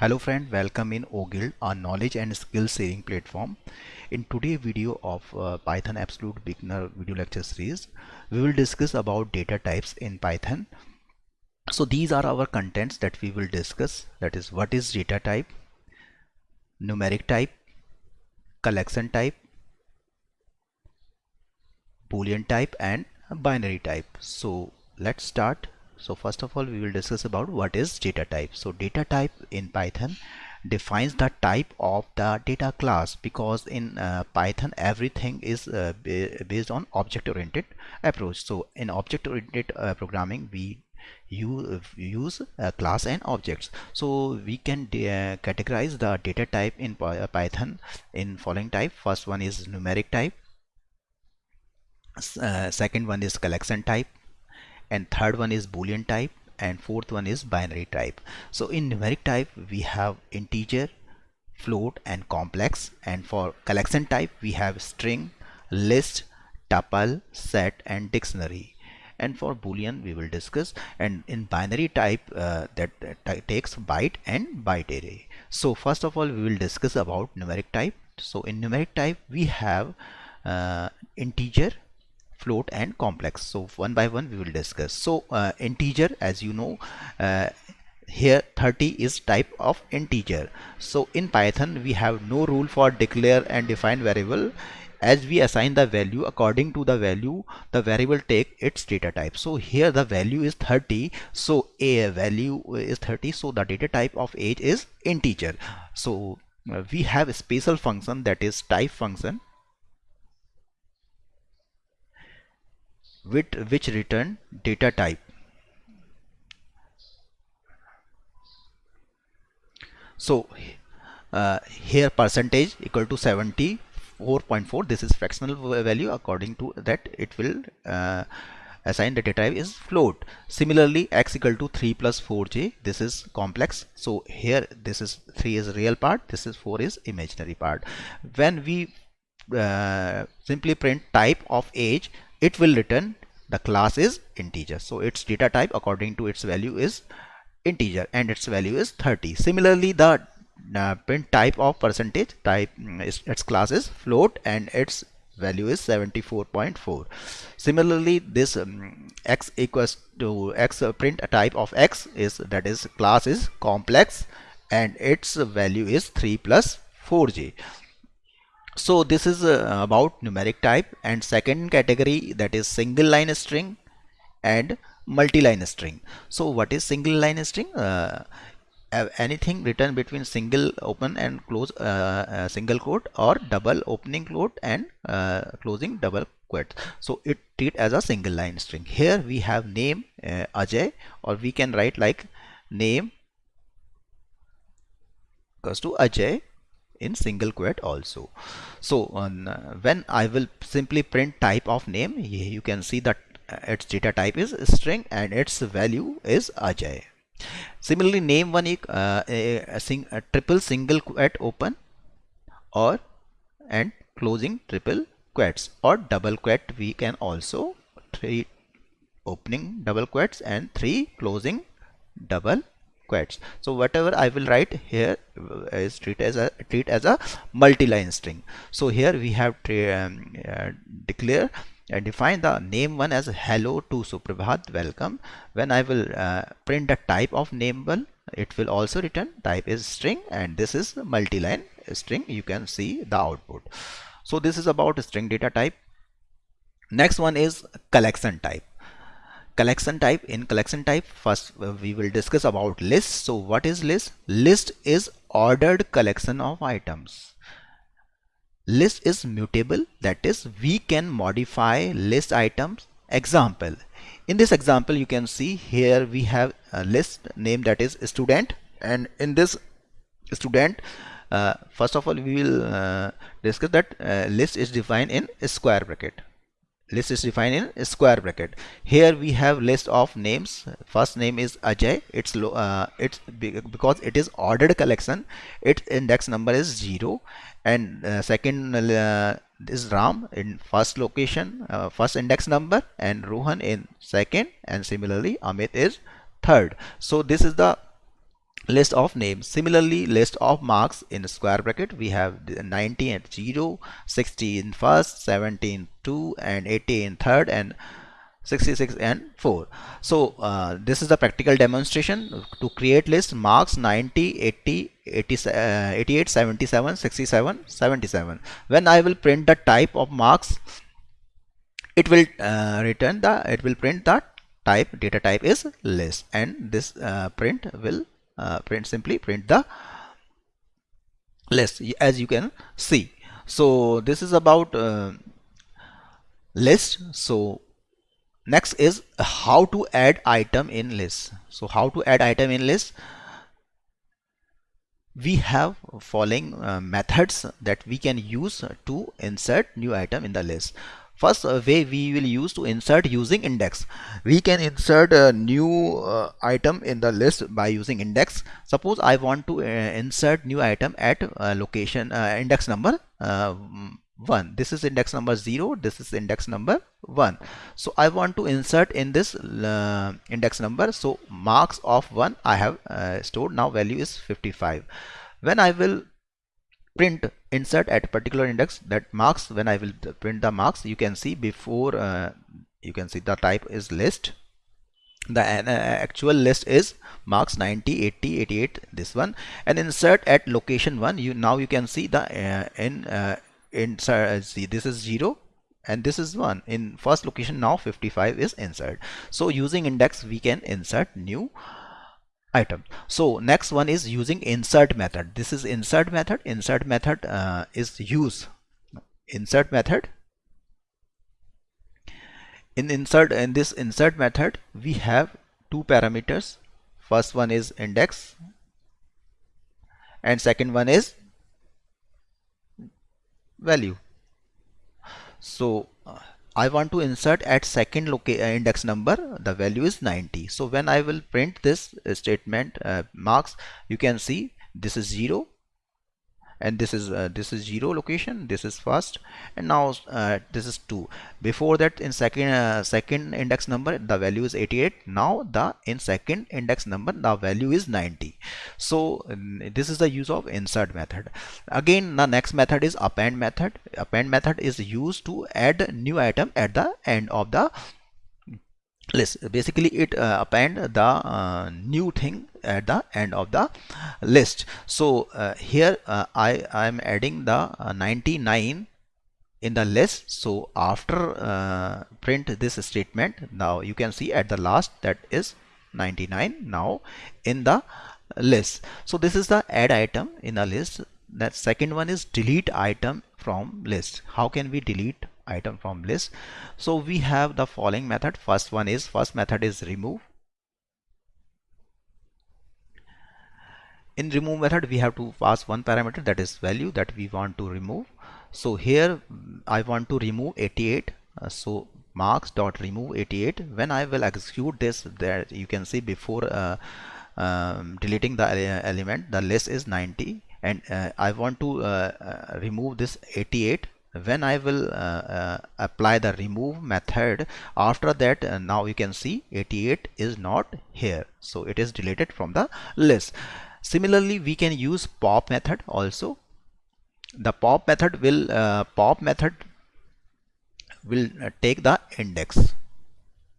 Hello friend, welcome in OGuild, our knowledge and skill sharing platform. In today's video of uh, Python Absolute Beginner video lecture series, we will discuss about data types in Python. So these are our contents that we will discuss. That is what is data type, numeric type, collection type, boolean type and binary type. So let's start so first of all we will discuss about what is data type. So data type in python defines the type of the data class because in uh, python everything is uh, based on object oriented approach. So in object oriented uh, programming we use, use uh, class and objects. So we can uh, categorize the data type in uh, python in following type. First one is numeric type. Second one is collection type and third one is boolean type and fourth one is binary type. So in numeric type we have integer float and complex. And for collection type we have string list tuple set and dictionary. And for boolean we will discuss. And in binary type uh, that, that takes byte and byte array. So first of all we will discuss about numeric type. So in numeric type we have uh, integer float and complex. So one by one we will discuss. So uh, integer as you know uh, here 30 is type of integer. So in python we have no rule for declare and define variable. As we assign the value according to the value the variable take its data type. So here the value is 30 so a value is 30 so the data type of age is integer. So uh, we have a special function that is type function with which return data type. So uh, here percentage equal to 74.4 this is fractional value. According to that it will uh, assign the data type is float. Similarly x equal to 3 plus 4j this is complex. So here this is 3 is real part this is 4 is imaginary part. When we uh, simply print type of age it will return the class is integer. So its data type according to its value is integer and its value is 30 similarly the uh, print type of percentage type mm, is, its class is float and its value is 74.4 similarly this um, x equals to x uh, print type of x is that is class is complex and its value is 3 plus 4j so this is uh, about numeric type and second category that is single line string and multi-line string. So what is single line string? Uh, anything written between single open and close uh, uh, single quote or double opening quote and uh, closing double quote so it treat as a single line string. Here we have name uh, Ajay or we can write like name equals to Ajay in single quote also. So uh, when I will simply print type of name you can see that uh, its data type is string and its value is Ajay. Similarly name one uh, a, a, sing, a triple single quote open or and closing triple quotes or double quote we can also three opening double quotes and three closing double so whatever I will write here is treat as a treat as a multi-line string. So here we have to um, uh, declare and define the name one as hello to Suprabhat welcome. When I will uh, print the type of name one it will also return type is string and this is multi-line string. You can see the output. So this is about string data type. Next one is collection type collection type. In collection type first uh, we will discuss about list. So what is list? List is ordered collection of items. List is mutable. That is we can modify list items. Example. In this example you can see here we have a list name that is student. And in this student uh, first of all we will uh, discuss that uh, list is defined in square bracket list is defined in square bracket. Here we have list of names. First name is Ajay. It's low uh, it's because it is ordered collection its index number is 0 and uh, second uh, is Ram in first location uh, first index number and Rohan in second. And similarly Amit is third. So this is the list of names. Similarly list of marks in square bracket we have 90 and 0 60 in first 17 2 and 80 in third and 66 and 4 so uh, this is the practical demonstration to create list marks 90 80 80 uh, 88 77 67 77 when i will print the type of marks it will uh, return the it will print that type data type is list and this uh, print will print simply print the list as you can see. So this is about uh, list. So next is how to add item in list. So how to add item in list? We have following uh, methods that we can use to insert new item in the list first uh, way we will use to insert using index. We can insert a new uh, item in the list by using index. Suppose i want to uh, insert new item at uh, location uh, index number 1 this is index number 0 this is index number 1 so I want to insert in this uh, index number. So marks of 1 I have uh, stored. Now value is 55 when I will print insert at particular index that marks when I will print the marks. You can see before uh, you can see the type is list. The uh, actual list is marks 90 80 88 this one. And insert at location 1 you now you can see the uh, in uh, insert see this is 0 and this is 1 in first location now 55 is insert. So using index we can insert new item. So next one is using insert method. This is insert method. Insert method uh, is use. Insert method. In insert in this insert method we have two parameters. First one is index. And second one is value. So uh, I want to insert at second uh, index number the value is 90 so when I will print this uh, statement uh, marks you can see this is 0 and this is uh, this is zero location this is first and now uh, this is 2 before that in second uh, second index number the value is 88 now the in second index number the value is 90 so this is the use of insert method. Again the next method is append method. Append method is used to add new item at the end of the list. Basically it uh, append the uh, new thing at the end of the list. So uh, here uh, I am adding the uh, 99 in the list. So after uh, print this statement now you can see at the last that is 99 now in the list. So this is the add item in the list. That second one is delete item from list. How can we delete item from list. So we have the following method. First one is first method is remove. In remove method we have to pass one parameter that is value that we want to remove. So here I want to remove 88 uh, so marks dot remove 88 when I will execute this there you can see before uh, um, deleting the element the list is 90 and uh, I want to uh, uh, remove this 88 when I will uh, uh, apply the remove method after that uh, now you can see 88 is not here. So it is deleted from the list. Similarly we can use pop method also. The pop method will uh, pop method will uh, take the index.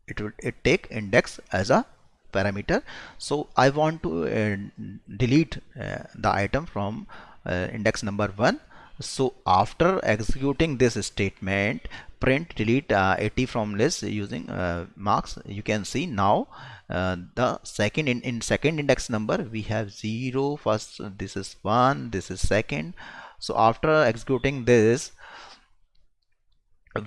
It will it take index as a parameter. So I want to uh, delete the item from index number 1 so after executing this statement print delete uh, 80 from list using uh, marks you can see now uh, the second in, in second index number we have 0 first this is 1 this is second. So after executing this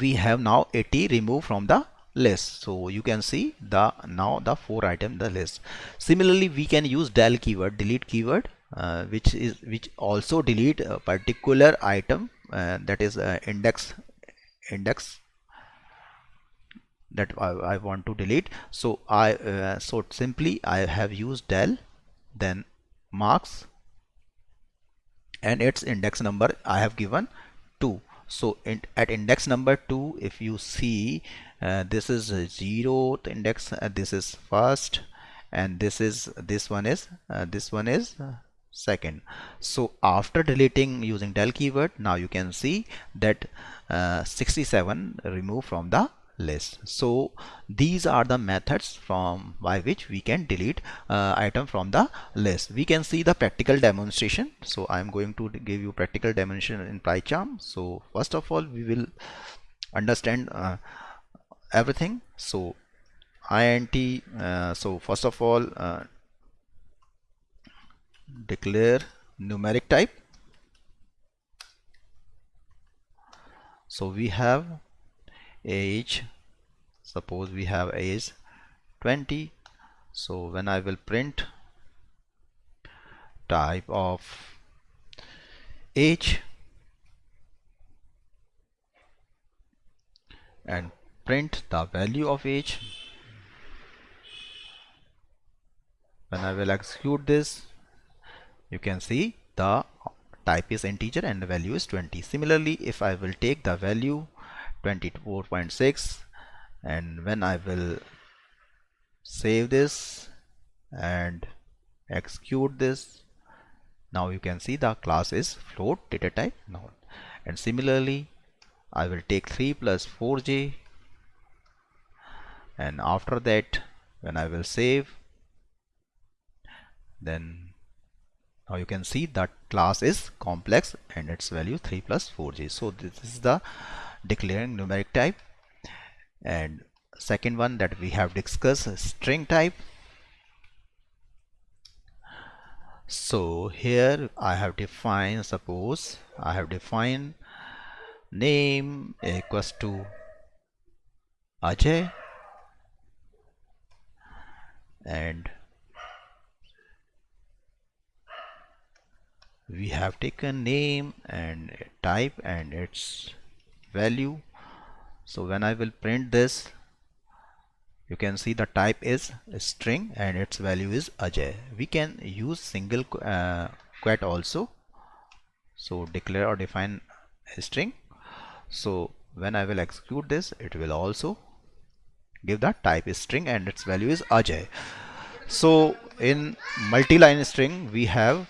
we have now 80 removed from the list. So you can see the now the four item the list. Similarly we can use del keyword delete keyword uh, which is which also delete a particular item uh, that is uh, index index that I, I, want to delete. So I uh, so simply I have used del then marks and its index number I have given 2 so in, at index number 2 if you see uh, this is 0th index uh, this is first and this is this one is this one is second. So after deleting using del keyword now you can see that uh, 67 removed from the list. So these are the methods from by which we can delete uh, item from the list. We can see the practical demonstration. So i'm going to give you practical demonstration in PyCharm. So first of all we will understand uh, everything. So int uh, so first of all uh, declare numeric type. So we have age suppose we have age 20 so when I will print type of age and print the value of age. When I will execute this you can see the type is integer and the value is 20 similarly if I will take the value 24.6 and when I will save this and execute this now you can see the class is float data type now and similarly I will take 3 plus 4j and after that when I will save then now you can see that class is complex and its value 3 plus 4j so this is the declaring numeric type. And second one that we have discussed string type. So here I have defined suppose I have defined name equals to Ajay. And we have taken name and type and its value. So when I will print this you can see the type is string and its value is Ajay. We can use single uh, quote also. So declare or define a string. So when I will execute this it will also give the type is string and its value is Ajay. So in multi-line string we have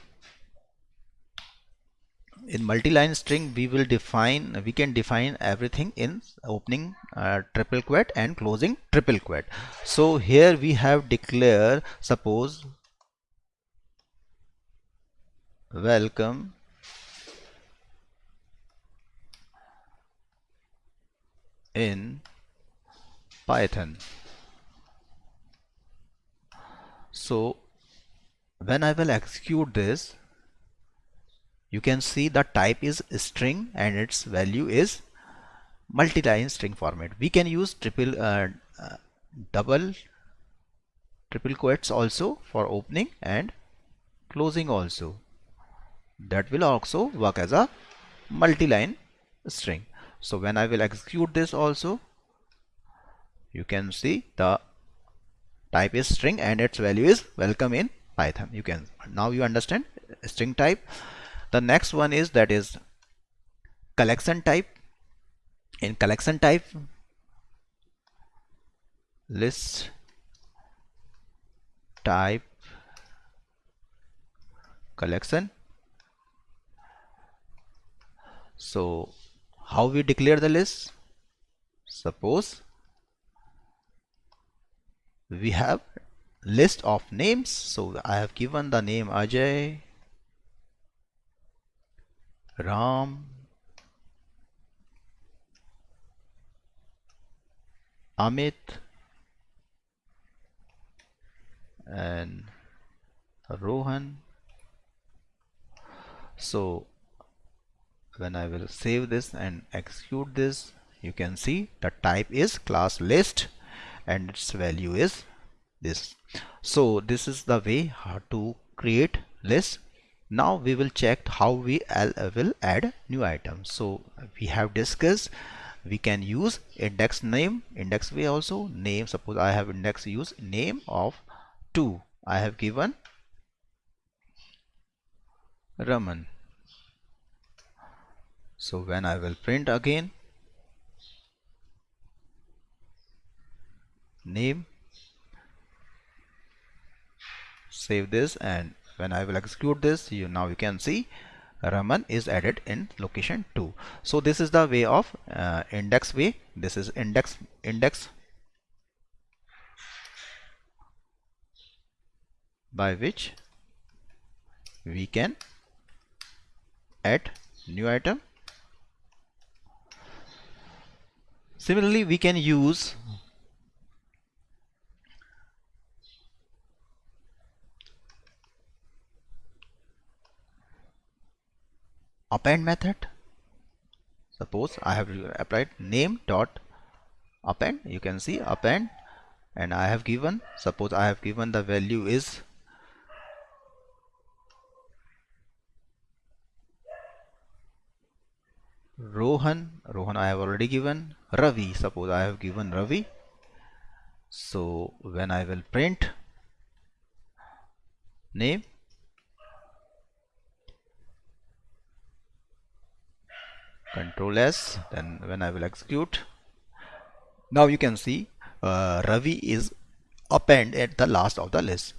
in multi-line string we will define we can define everything in opening uh, triple quote and closing triple quote. So here we have declare suppose welcome in python. So when i will execute this you can see the type is string and its value is multi-line string format. We can use triple uh, uh, double triple quotes also for opening and closing also. That will also work as a multi-line string. So when I will execute this also you can see the type is string and its value is welcome in Python. You can now you understand string type the next one is that is collection type. In collection type list type collection. So how we declare the list? Suppose we have list of names. So I have given the name Ajay Ram Amit and Rohan so when I will save this and execute this you can see the type is class list and its value is this. So this is the way how to create list now we will check how we will add new items so we have discussed we can use index name index way also. Name suppose I have index use name of 2 I have given Raman. So when I will print again name save this and when I will execute this you now you can see Raman is added in location 2 so this is the way of uh, index way. This is index index by which we can add new item. Similarly we can use append method. Suppose I have applied name dot append. You can see append. And I have given suppose I have given the value is Rohan. Rohan I have already given. Ravi. Suppose I have given Ravi. So when I will print name control S then when I will execute. Now you can see uh, Ravi is append at the last of the list.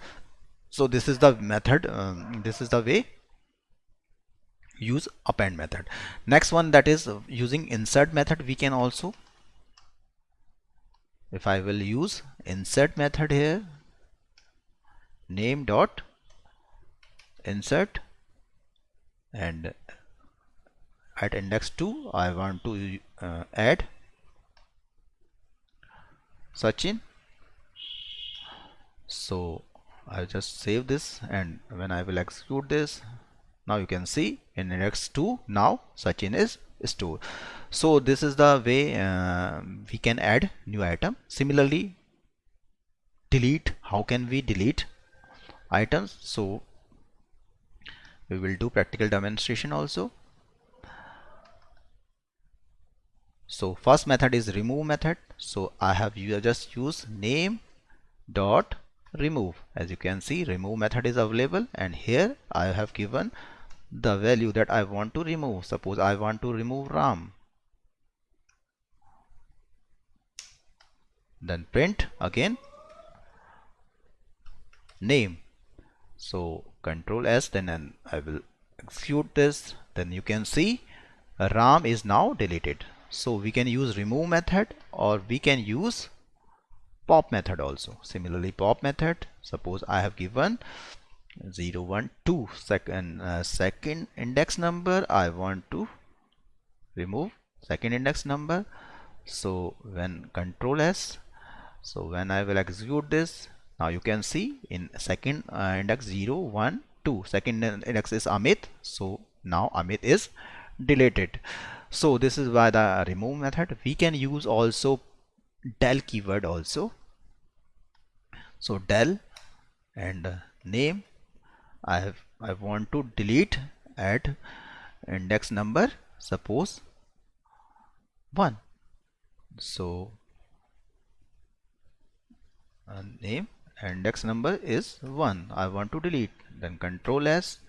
So this is the method um, this is the way use append method. Next one that is using insert method we can also if I will use insert method here name dot insert and at index 2 I want to uh, add Sachin. So I'll just save this and when I will execute this now you can see in index 2 now Sachin is stored. So this is the way uh, we can add new item. Similarly delete how can we delete items? So we will do practical demonstration also so first method is remove method so I have just use name dot remove as you can see remove method is available and here I have given the value that I want to remove. Suppose I want to remove Ram. Then print again name. So control S then I will execute this. Then you can see Ram is now deleted. So we can use remove method or we can use pop method also. Similarly pop method suppose I have given 0 1 2 second uh, second index number I want to remove second index number. So when control S so when I will execute this now you can see in second uh, index 0 1 2 second index is Amit. So now Amit is deleted so this is why the remove method. We can use also del keyword also. So del and name. I have I want to delete at index number suppose 1 so uh, name index number is 1 I want to delete. Then control S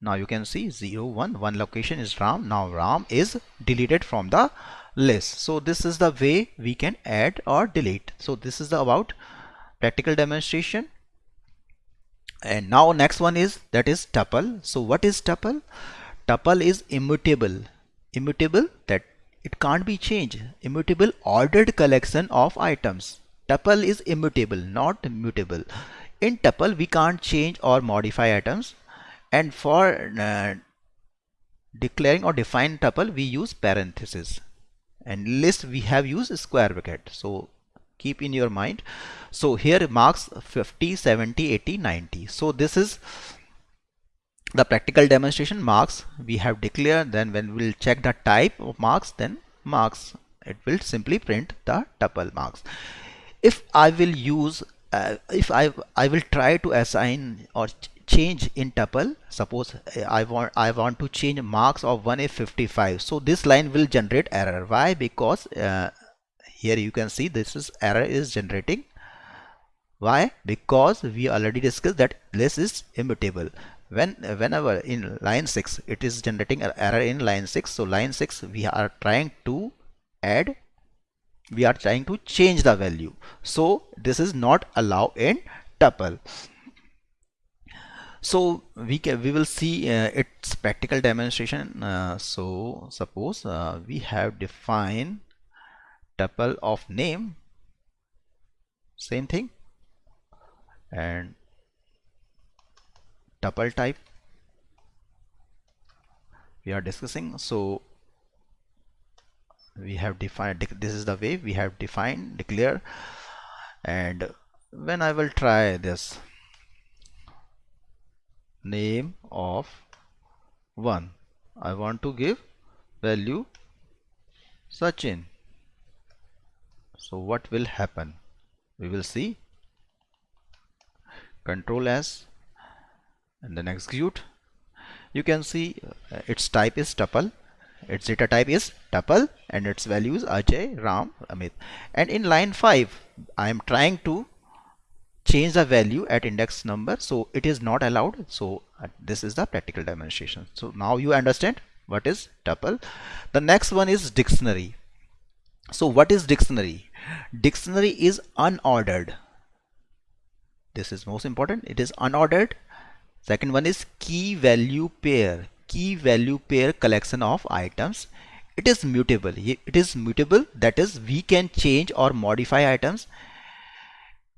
now you can see 0 1 one location is Ram. Now Ram is deleted from the list. So this is the way we can add or delete. So this is the about practical demonstration. And now next one is that is tuple. So what is tuple? Tuple is immutable. Immutable that it can't be changed. Immutable ordered collection of items. Tuple is immutable not mutable. In tuple we can't change or modify items and for uh, declaring or define tuple we use parenthesis and list we have used square bracket. So keep in your mind. So here marks 50 70 80 90 so this is the practical demonstration marks we have declared. Then when we'll check the type of marks then marks it will simply print the tuple marks. If I will use uh, if I I will try to assign or change in tuple. Suppose uh, I want I want to change marks of 1A55 so this line will generate error. Why? Because uh, here you can see this is error is generating. Why? Because we already discussed that this is immutable. When whenever in line 6 it is generating an error in line 6 so line 6 we are trying to add we are trying to change the value. So this is not allowed in tuple so we can we will see uh, its practical demonstration. Uh, so suppose uh, we have defined tuple of name same thing and tuple type we are discussing. So we have defined this is the way we have defined declare and when I will try this name of 1 I want to give value Sachin. So what will happen? We will see. Control s and then execute. You can see uh, its type is tuple. Its data type is tuple and its values Ajay, Ram, Amit. And in line 5, I am trying to change the value at index number. So it is not allowed. So uh, this is the practical demonstration. So now you understand what is tuple. The next one is dictionary. So what is dictionary? Dictionary is unordered. This is most important. It is unordered. Second one is key value pair key value pair collection of items it is mutable it is mutable that is we can change or modify items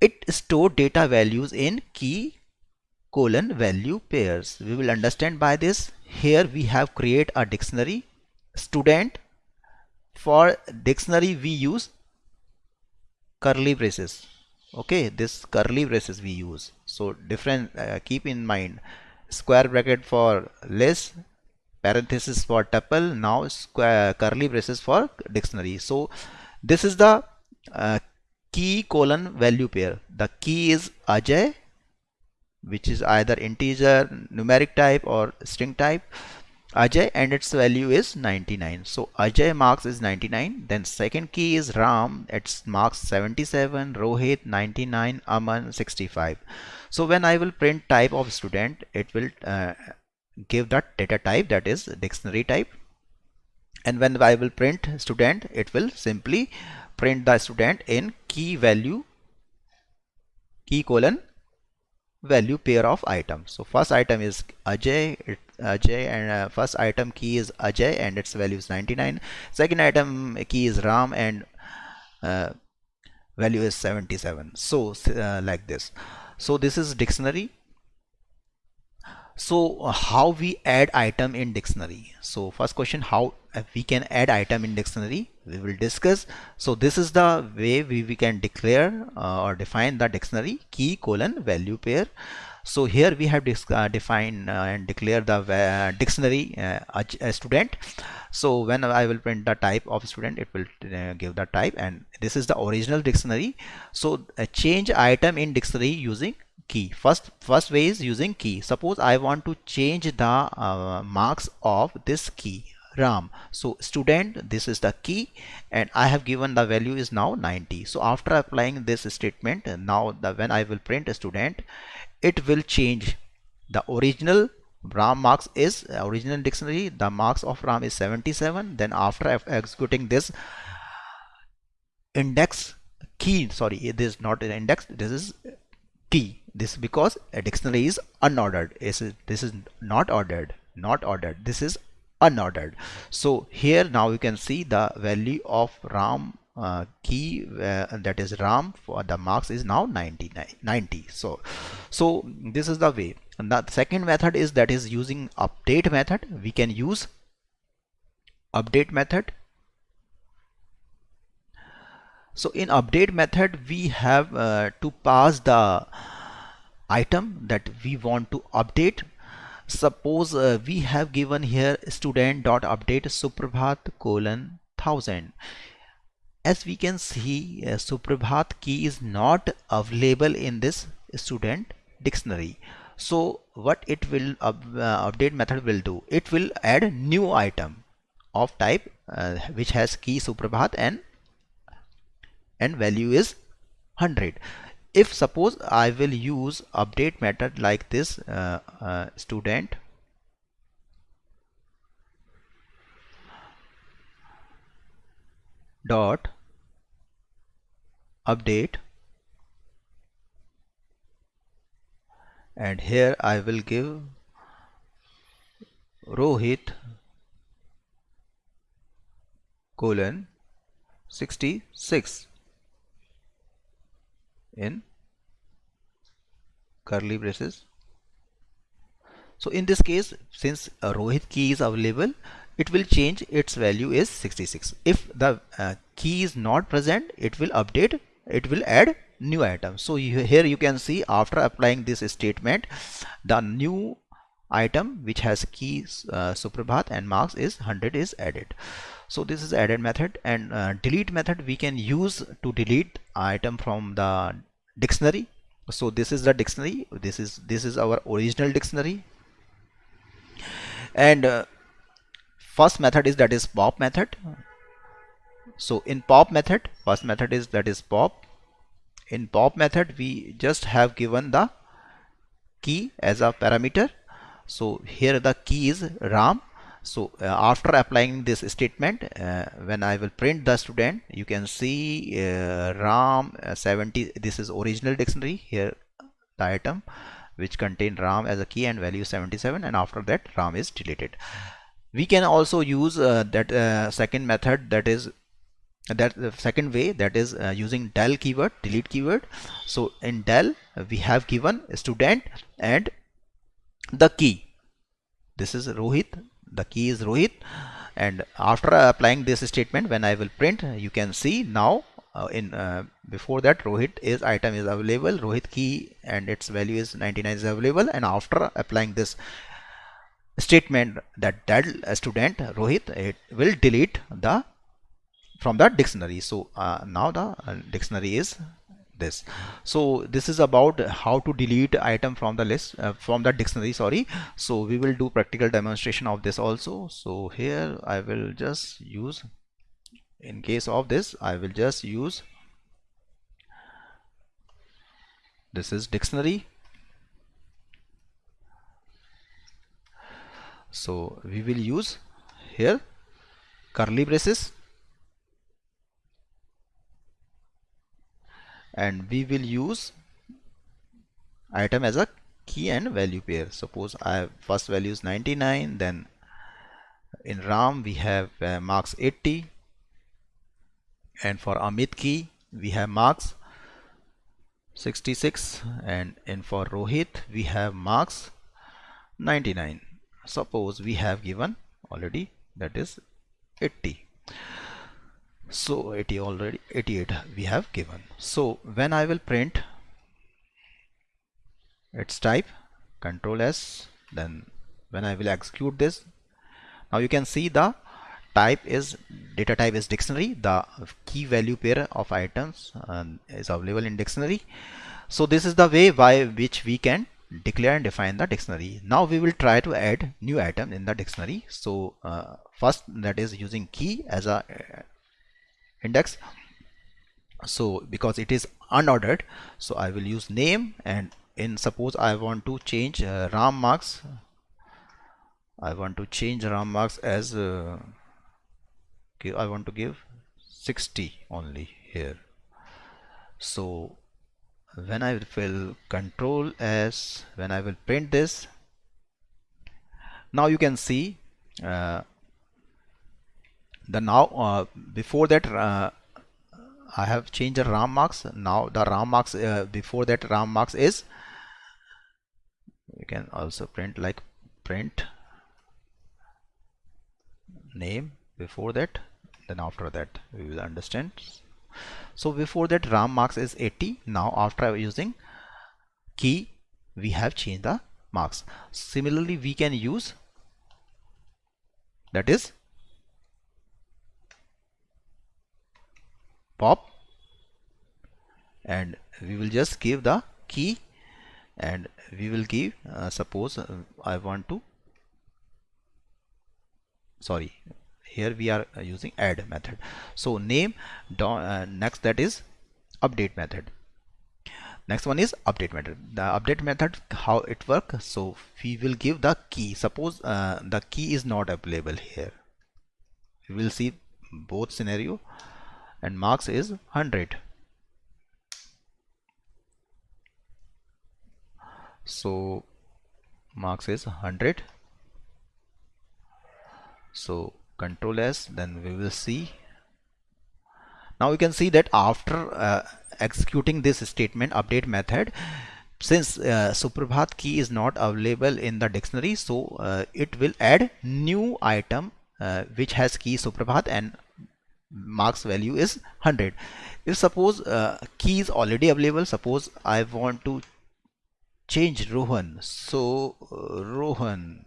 it store data values in key colon value pairs. We will understand by this. Here we have create a dictionary student. For dictionary we use curly braces. Okay this curly braces we use. So different uh, keep in mind. Square bracket for list parenthesis for tuple now square curly braces for dictionary. So this is the uh, key colon value pair. The key is Ajay which is either integer numeric type or string type. Ajay and its value is 99 so Ajay marks is 99 then second key is Ram. Its marks 77 Rohit 99 Aman 65 so when I will print type of student it will uh, give that data type that is dictionary type. And when I will print student it will simply print the student in key value key colon value pair of items so first item is Ajay it, Ajay and uh, first item key is Ajay and its value is 99 second item key is Ram and uh, value is 77 so uh, like this. So this is dictionary. So how we add item in dictionary? So first question how we can add item in dictionary. We will discuss. So this is the way we, we can declare uh, or define the dictionary key colon value pair. So here we have uh, defined uh, and declare the uh, dictionary student. So when I will print the type of student it will give the type and this is the original dictionary. So change item in dictionary using key. First first way is using key. Suppose I want to change the uh, marks of this key Ram. So student this is the key and I have given the value is now 90 so after applying this statement now the when I will print a student it will change. The original Ram marks is uh, original dictionary the marks of Ram is 77 then after executing this index key sorry it is not an index this is key this because a dictionary is unordered. This is, this is not ordered not ordered. This is unordered. So here now you can see the value of ram uh, key uh, that is ram for the marks is now 90 90 so so this is the way. And the second method is that is using update method. We can use update method. So in update method we have uh, to pass the item that we want to update suppose uh, we have given here student dot update suprabhat colon 1000 as we can see uh, suprabhat key is not available in this student dictionary. So what it will uh, update method will do? It will add new item of type uh, which has key suprabhat and and value is 100 if suppose I will use update method like this uh, uh, student. dot update. And here I will give Rohit colon 66 in curly braces. So in this case since a Rohit key is available it will change its value is 66 if the uh, key is not present it will update it will add new item. So you, here you can see after applying this statement the new item which has keys uh, Suprabhat and marks is 100 is added. So this is added method and uh, delete method we can use to delete item from the dictionary. So this is the dictionary. This is this is our original dictionary. And uh, first method is that is pop method. So in pop method first method is that is pop. In pop method we just have given the key as a parameter. So here the key is ram so uh, after applying this statement uh, when I will print the student you can see uh, ram uh, 70 this is original dictionary here the item which contain ram as a key and value 77 and after that ram is deleted. We can also use uh, that uh, second method that is that the second way that is using del keyword delete keyword. So in del we have given student and the key. This is Rohit the key is Rohit. And after applying this statement when I will print you can see now uh, in uh, before that Rohit is item is available. Rohit key and its value is 99 is available. And after applying this statement that that student Rohit it will delete the from the dictionary. So uh, now the uh, dictionary is this. So this is about how to delete item from the list uh, from the dictionary sorry. So we will do practical demonstration of this also. So here I will just use in case of this I will just use this is dictionary. So we will use here curly braces and we will use item as a key and value pair. Suppose I have first value is 99 then in RAM we have uh, marks 80 and for Amit key we have marks 66 and in for Rohit we have marks 99 suppose we have given already that is 80 so 80 already 88 we have given. So when I will print its type control S then when I will execute this now you can see the type is data type is dictionary. The key value pair of items uh, is available in dictionary. So this is the way by which we can declare and define the dictionary. Now we will try to add new item in the dictionary. So uh, first that is using key as a index. So because it is unordered so I will use name and in suppose I want to change uh, RAM marks I want to change RAM marks as uh, I want to give 60 only here. So when I will control s when I will print this now you can see uh, the now uh, before that uh, I have changed the RAM marks. Now the RAM marks uh, before that RAM marks is you can also print like print name before that then after that we will understand. So before that RAM marks is 80 now after using key we have changed the marks. Similarly we can use that is pop. And we will just give the key. And we will give uh, suppose uh, I want to sorry here we are uh, using add method. So name uh, next that is update method. Next one is update method. The update method how it work? So we will give the key. Suppose uh, the key is not available here. We will see both scenario and marks is 100 so marks is 100 so control s then we will see. Now you can see that after uh, executing this statement update method since uh, Suprabhat key is not available in the dictionary so uh, it will add new item uh, which has key Suprabhat and marks value is 100 if suppose uh, key is already available suppose I want to change Rohan. So uh, Rohan.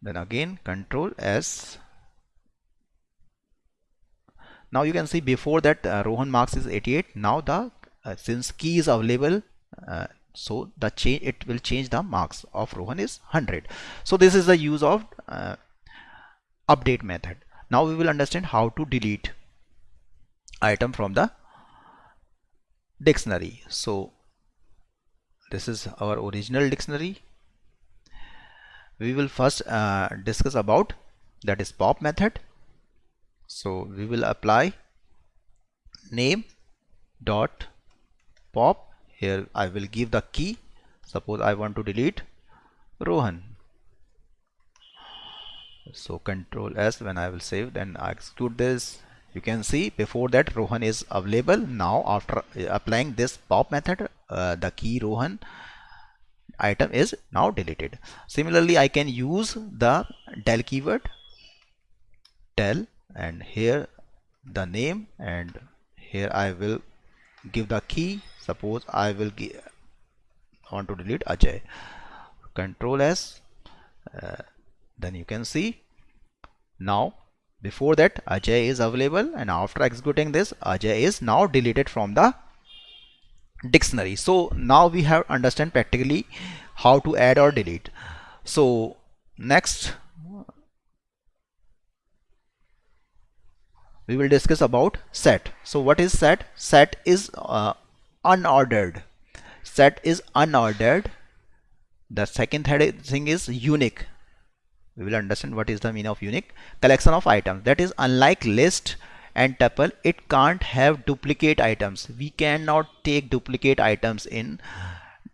Then again control S. Now you can see before that uh, Rohan marks is 88 now the uh, since key is available uh, so the change it will change the marks of Rohan is 100 so this is the use of uh, update method. Now we will understand how to delete item from the dictionary. So this is our original dictionary. We will first uh, discuss about that is pop method. So we will apply name dot pop. Here I will give the key. Suppose I want to delete Rohan so control S when I will save then I execute this. You can see before that Rohan is available. Now after applying this pop method uh, the key Rohan item is now deleted. Similarly I can use the del keyword del and here the name and here I will give the key. Suppose I will give, want to delete Ajay. Control S uh, then you can see now before that Ajay is available. And after executing this Ajay is now deleted from the dictionary. So now we have understand practically how to add or delete. So next we will discuss about set. So what is set? Set is uh, unordered. Set is unordered. The second thing is unique we will understand what is the meaning of unique collection of items. That is unlike list and tuple it can't have duplicate items. We cannot take duplicate items in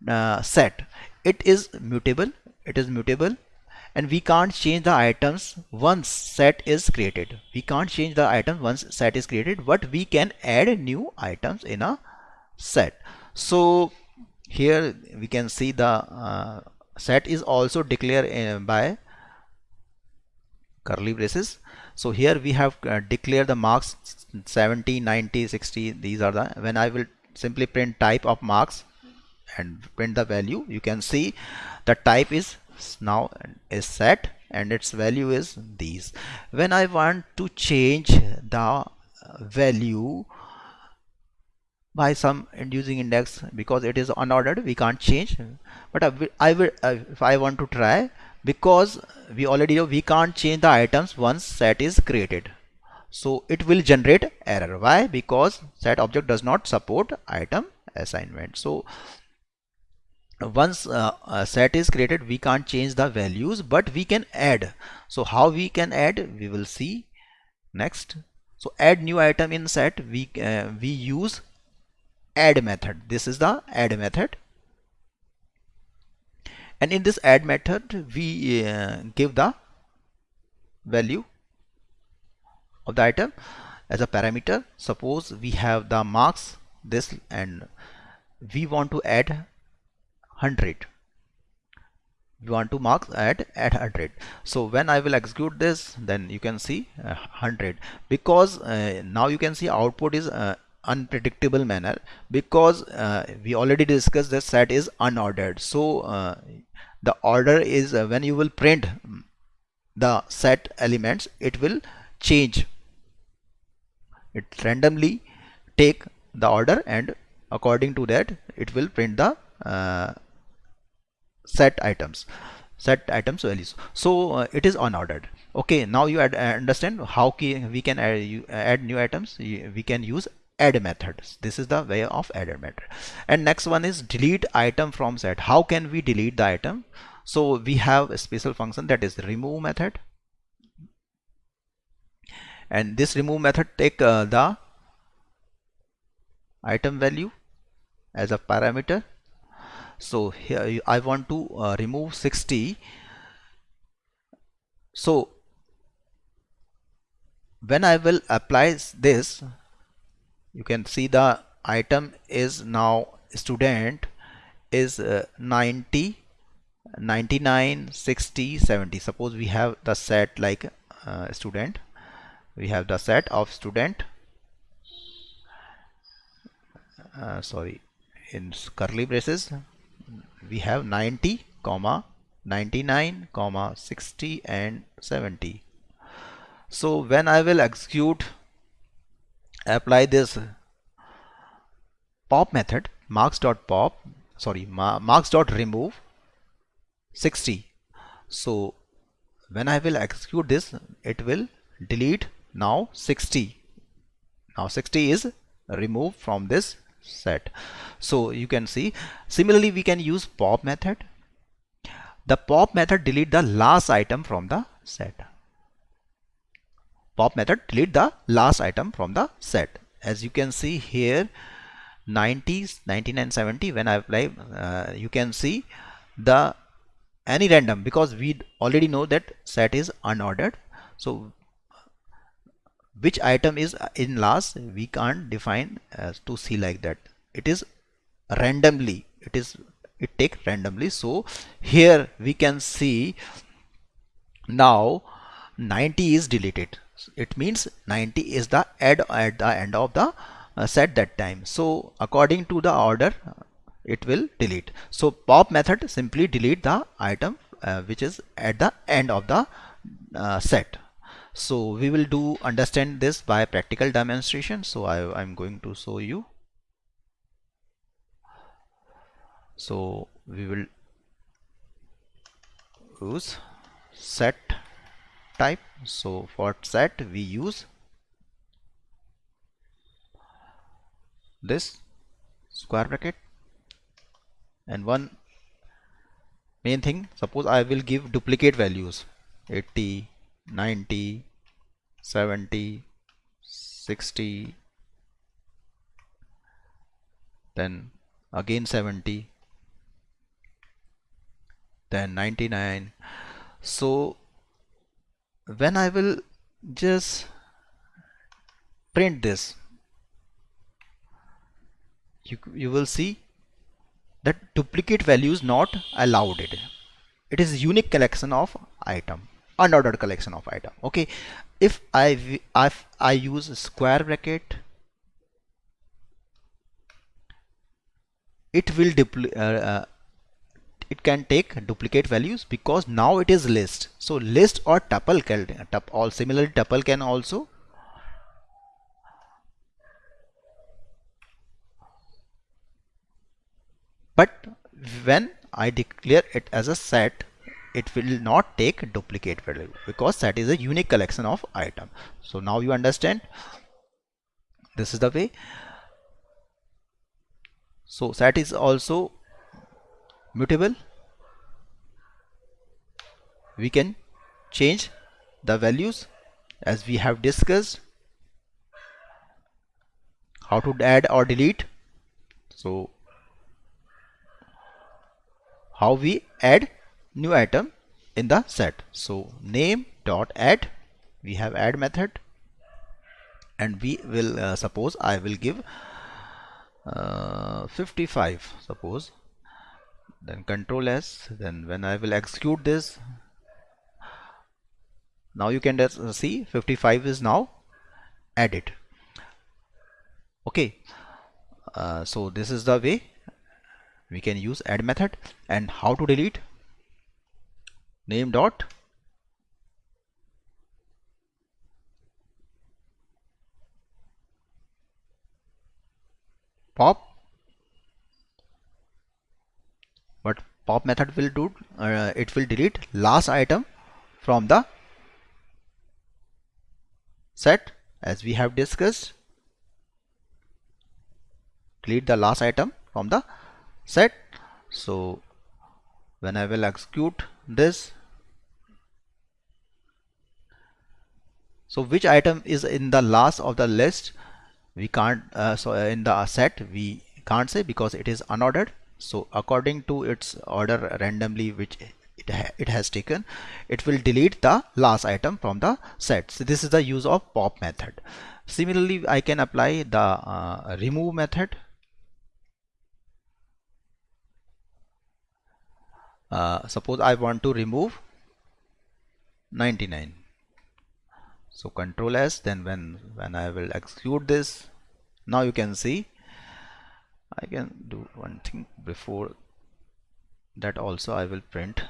uh, set. It is mutable it is mutable and we can't change the items once set is created. We can't change the item once set is created but we can add new items in a set. So here we can see the uh, set is also declared uh, by curly braces. So here we have uh, declared the marks 70 90 60 these are the when I will simply print type of marks and print the value you can see the type is now is set and its value is these. When I want to change the value by some inducing index because it is unordered we can't change. But I will if I want to try because we already know we can't change the items once set is created. So it will generate error. Why? Because set object does not support item assignment. So once uh, a set is created we can't change the values but we can add. So how we can add? We will see next. So add new item in set. We uh, we use add method. This is the add method and in this add method we uh, give the value of the item as a parameter. Suppose we have the marks this and we want to add 100 we want to mark at at 100 so when I will execute this then you can see uh, 100 because uh, now you can see output is uh, unpredictable manner. Because uh, we already discussed that set is unordered. So uh, the order is uh, when you will print the set elements it will change. It randomly take the order and according to that it will print the set items set items values. So uh, it is unordered. Okay now you uh, understand how we can add, add new items. We can use add methods this is the way of add method. And next one is delete item from set. How can we delete the item? So we have a special function that is remove method. And this remove method take uh, the item value as a parameter. So here I want to uh, remove 60 so when I will apply this you can see the item is now student is uh, 90 99 60 70 suppose we have the set like uh, student. We have the set of student. Uh, sorry in curly braces we have 90 comma 99 comma 60 and 70 so when I will execute apply this pop method marks.pop sorry marks.remove 60 so when I will execute this it will delete now 60 now 60 is removed from this set. So you can see similarly we can use pop method. The pop method delete the last item from the set pop method delete the last item from the set. As you can see here 90s 99 70 when I apply uh, you can see the any random because we already know that set is unordered. So which item is in last we can't define as to see like that. It is randomly it is it take randomly. So here we can see now 90 is deleted it means 90 is the add at the end of the uh, set that time. So according to the order it will delete. So pop method simply delete the item uh, which is at the end of the uh, set. So we will do understand this by practical demonstration. So I, I'm going to show you. So we will use set type so for set we use this square bracket. And one main thing suppose I will give duplicate values. 80 90 70 60 then again 70 then 99 so when I will just print this you, you will see that duplicate value is not allowed. It it is unique collection of item unordered collection of item. Okay. If I if I use square bracket it will uh, uh, it can take duplicate values because now it is list. So list or tuple can all similarly tuple can also but when I declare it as a set it will not take duplicate value because that is a unique collection of item. So now you understand. This is the way. So set is also mutable we can change the values as we have discussed. How to add or delete. So how we add new item in the set. So name dot add we have add method. And we will uh, suppose I will give uh, 55 suppose then control S then when I will execute this now you can see 55 is now added. Okay uh, so this is the way we can use add method and how to delete name dot pop what pop method will do uh, it will delete last item from the set. As we have discussed delete the last item from the set. So when I will execute this so which item is in the last of the list? We can't uh, so uh, in the set we can't say because it is unordered so according to its order randomly which it, ha it has taken it will delete the last item from the set. So this is the use of pop method. Similarly I can apply the uh, remove method. Uh, suppose I want to remove 99 so control s then when when I will execute this now you can see I can do one thing. Before that also I will print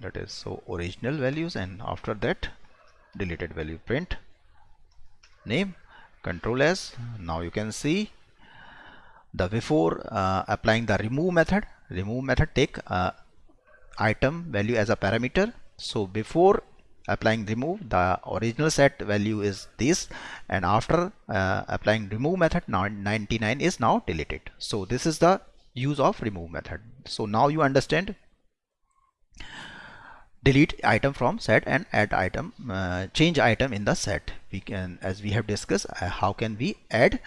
that is so original values and after that deleted value. Print name control s. Now you can see the before uh, applying the remove method. Remove method take uh, item value as a parameter. So before applying remove the original set value is this and after uh, applying remove method now 99 is now deleted. So this is the use of remove method. So now you understand delete item from set and add item uh, change item in the set. We can as we have discussed uh, how can we add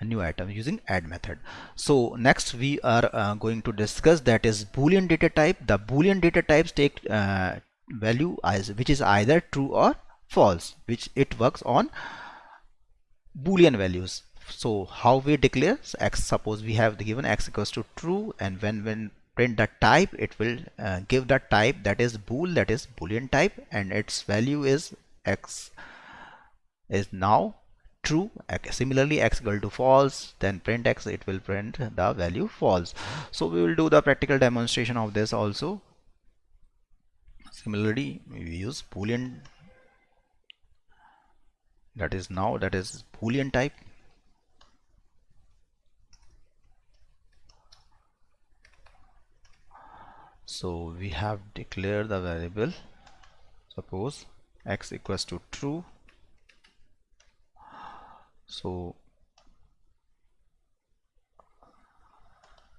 new item using add method? So next we are uh, going to discuss that is boolean data type. The boolean data types take uh, value as which is either true or false which it works on boolean values. So how we declare so x suppose we have given x equals to true and when when print the type it will uh, give the type that is bool that is boolean type and its value is x is now true. Similarly x equal to false then print x it will print the value false. So we will do the practical demonstration of this also similarly we use boolean. That is now that is boolean type. So we have declared the variable. Suppose x equals to true. So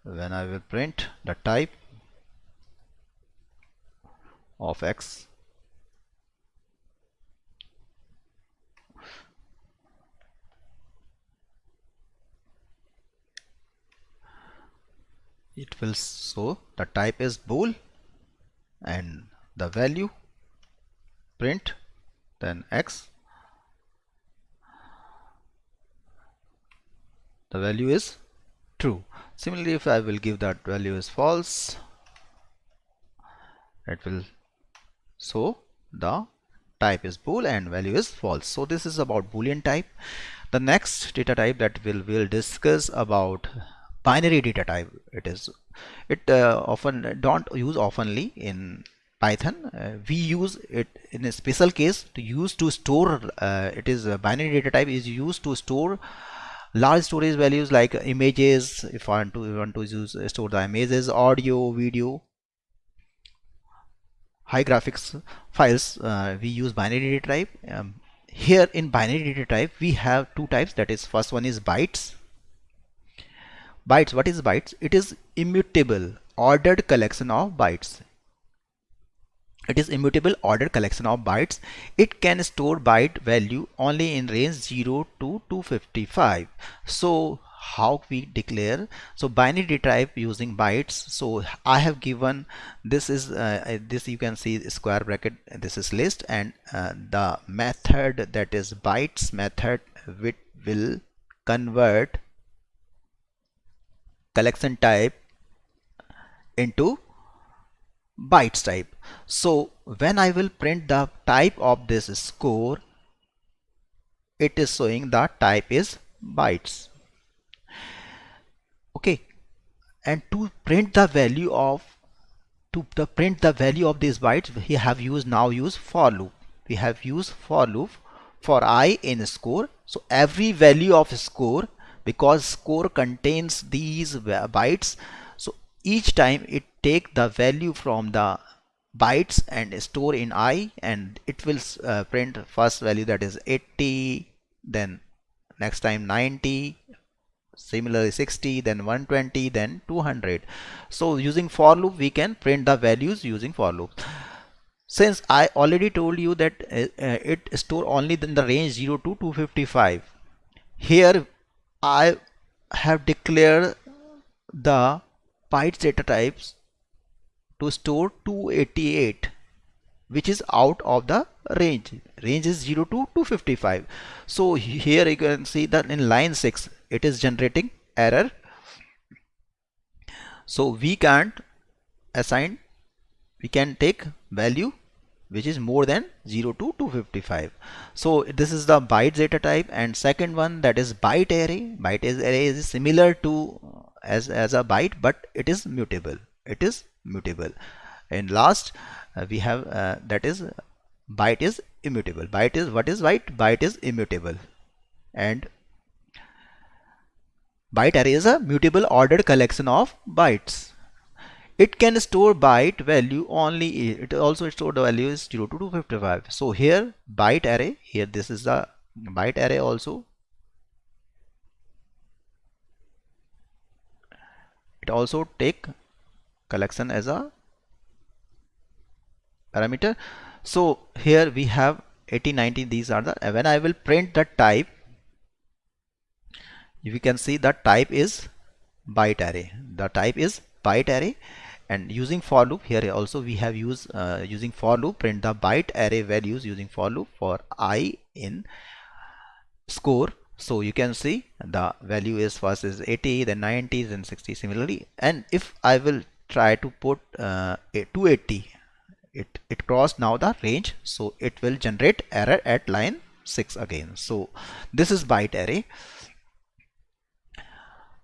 when I will print the type of x. It will show the type is bool and the value print then x. The value is true. Similarly if I will give that value is false it will so the type is bool and value is false. So this is about boolean type. The next data type that we'll will discuss about binary data type it is. It uh, often don't use oftenly in python. Uh, we use it in a special case to use to store uh, it is binary data type is used to store large storage values like images if I want to, want to use store the images audio video high graphics files uh, we use binary data type. Um, here in binary data type we have two types. That is first one is bytes. Bytes what is bytes? It is immutable ordered collection of bytes. It is immutable ordered collection of bytes. It can store byte value only in range 0 to 255 so how we declare. So binary data type using bytes. So I have given this is uh, uh, this you can see square bracket this is list and uh, the method that is bytes method which will convert collection type into bytes type. So when I will print the type of this score it is showing the type is bytes okay and to print the value of to the print the value of these bytes we have used now use for loop. We have used for loop for i in score. So every value of score because score contains these bytes so each time it take the value from the bytes and store in i and it will uh, print first value that is 80 then next time 90 similarly 60 then 120 then 200 so using for loop we can print the values using for loop. Since I already told you that uh, uh it store only in the range 0 to 255 here I have declared the bytes data types to store 288 which is out of the range. Range is 0 to 255 so here you can see that in line 6 it is generating error. So we can't assign we can take value which is more than 0 to 255 so this is the byte data type and second one that is byte array. Byte array is similar to as as a byte but it is mutable. It is mutable. And last uh, we have uh, that is byte is immutable. Byte is what is byte? Byte is immutable. And byte array is a mutable ordered collection of bytes. It can store byte value only it also store the value is 0 to 255 so here byte array here this is the byte array also. It also take collection as a parameter. So here we have 80 90 these are the when I will print the type you can see the type is byte array the type is byte array and using for loop here also we have used uh, using for loop print the byte array values using for loop for i in score. So you can see the value is first is 80 then 90 then 60 similarly. And if I will try to put uh, 280 it it crossed now the range. So it will generate error at line 6 again. So this is byte array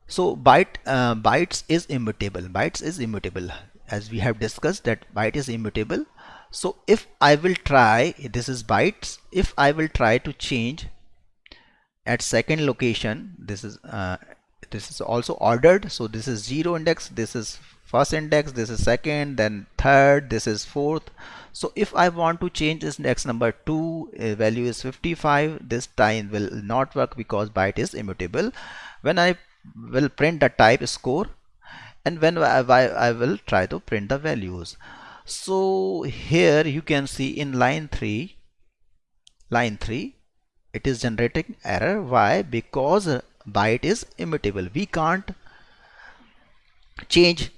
so byte uh, bytes is immutable. Bytes is immutable. As we have discussed that byte is immutable. So if I will try this is bytes. If I will try to change at second location this is uh, this is also ordered. So this is zero index this is first index this is second then third this is fourth. So if I want to change this index number 2 uh, value is 55 this time will not work because byte is immutable. When I will print the type score and when I, I will try to print the values. So here you can see in line 3 line 3 it is generating error. Why? Because byte is immutable. We can't change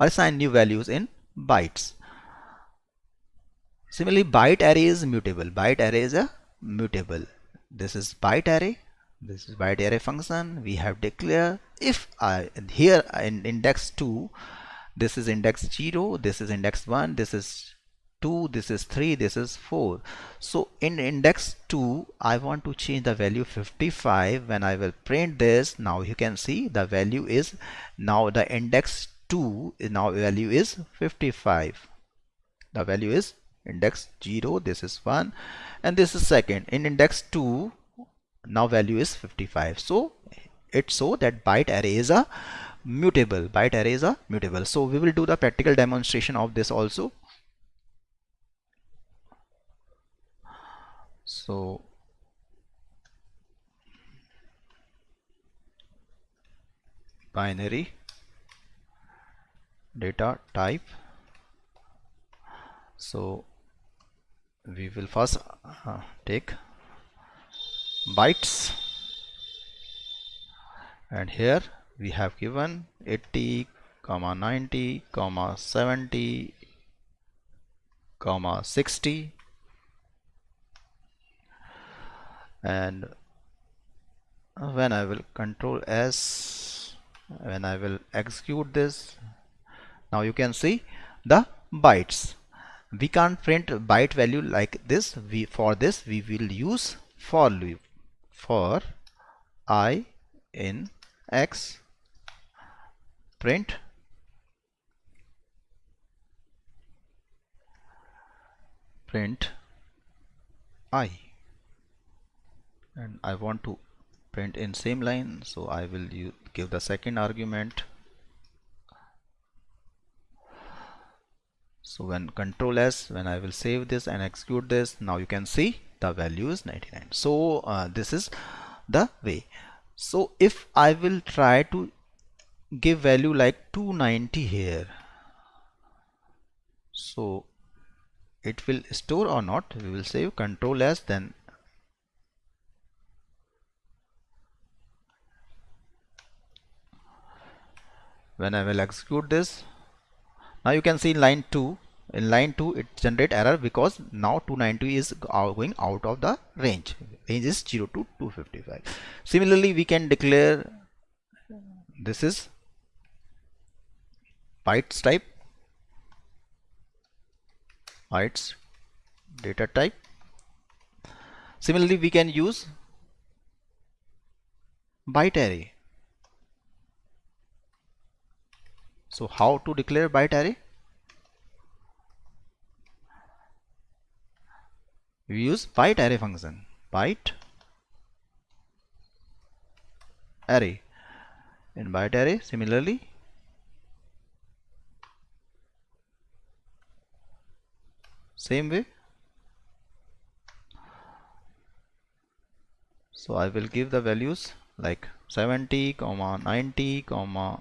or assign new values in bytes. Similarly byte array is mutable. Byte array is a mutable. This is byte array this is byte array function. We have declare if I here in index 2 this is index 0 this is index 1 this is 2 this is 3 this is 4 so in index 2 I want to change the value 55 when I will print this now you can see the value is now the index 2 now value is 55 the value is index 0 this is 1 and this is second. In index 2 now value is 55 so it's so that byte array is a mutable. Byte array is a mutable. So we will do the practical demonstration of this also. So binary data type. So we will first uh, take bytes. And here we have given 80 comma 90 comma 70 comma 60 and when I will control S when I will execute this now you can see the bytes. We can't print byte value like this. We for this we will use for loop for i in x print. Print i. And I want to print in same line so I will give the second argument. So when control s when I will save this and execute this now you can see the value is 99 so uh, this is the way. So if I will try to give value like 290 here so it will store or not we will save control s then when I will execute this now you can see line 2 in line 2 it generate error because now 290 is uh, going out of the range. Range is 0 to 255 similarly we can declare this is bytes type bytes data type. Similarly we can use byte array. So how to declare byte array we use byte array function byte array. In byte array similarly same way. So I will give the values like 70 comma 90 comma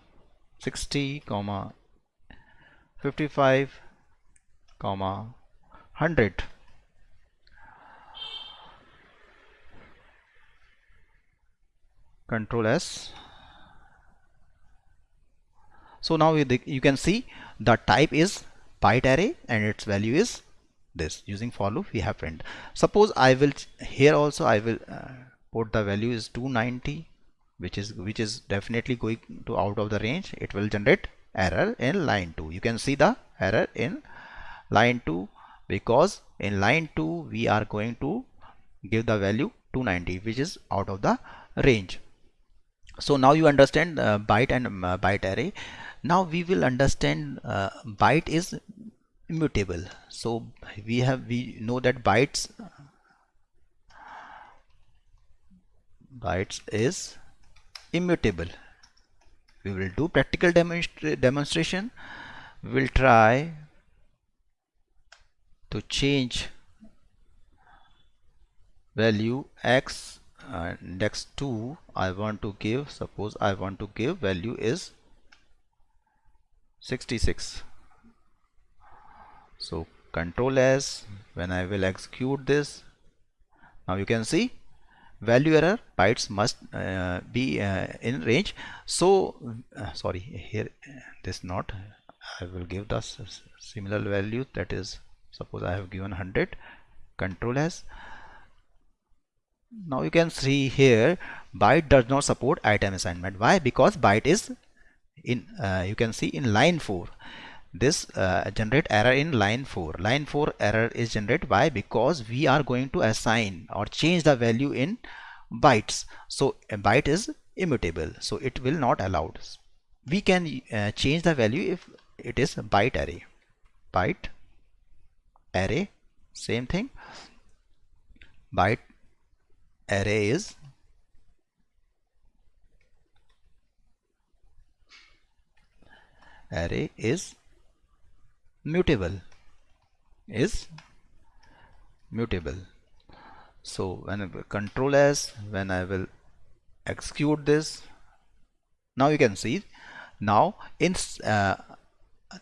60 comma 55 comma 100 control S. So now you can see the type is byte array and its value is this. Using for loop we have print. Suppose I will here also I will uh, put the value is 290 which is which is definitely going to out of the range. It will generate error in line 2 you can see the error in line 2 because in line 2 we are going to give the value 290 which is out of the range so now you understand uh, byte and uh, byte array. Now we will understand uh, byte is immutable. So we have we know that bytes bytes is immutable. We will do practical demonstra demonstration. We will try to change value x index 2 I want to give suppose I want to give value is 66 so control s when I will execute this now you can see value error bytes must uh, be uh, in range. So uh, sorry here this not I will give the similar value that is suppose I have given 100 control s now you can see here byte does not support item assignment. Why? Because byte is in uh, you can see in line 4 this uh, generate error in line 4 line 4 error is generated why? Because we are going to assign or change the value in bytes. So a byte is immutable. So it will not allowed. We can uh, change the value if it is byte array. Byte array same thing. Byte array is array is mutable. Is mutable. So when control s when I will execute this now you can see now in uh,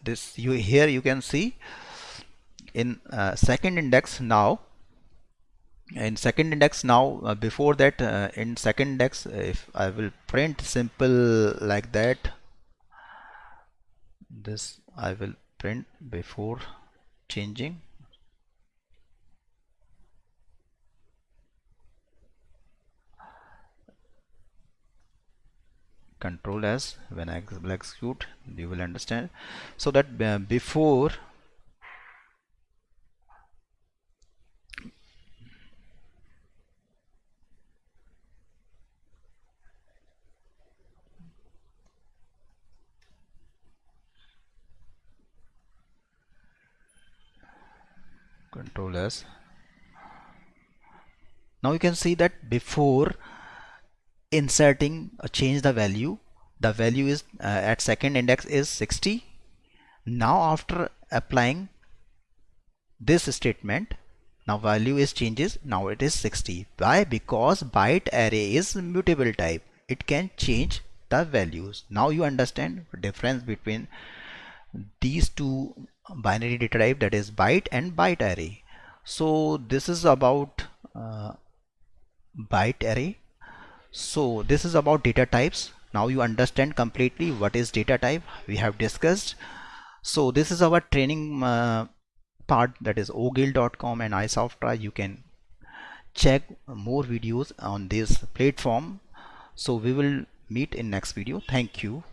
this you here you can see in uh, second index now in second index now uh, before that uh, in second index if I will print simple like that this I will print before changing. Control s when I will execute you will understand. So that uh, before control s now you can see that before inserting uh, change the value the value is uh, at second index is 60 now after applying this statement now value is changes now it is 60 why? Because byte array is mutable type. It can change the values. Now you understand the difference between these two binary data type that is byte and byte array. So this is about uh, byte array. So this is about data types. Now you understand completely what is data type. We have discussed. So this is our training uh, part that is ogil.com and iSoftWrite you can check more videos on this platform. So we will meet in next video. Thank you